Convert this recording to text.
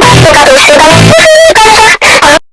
Lassen sogar durch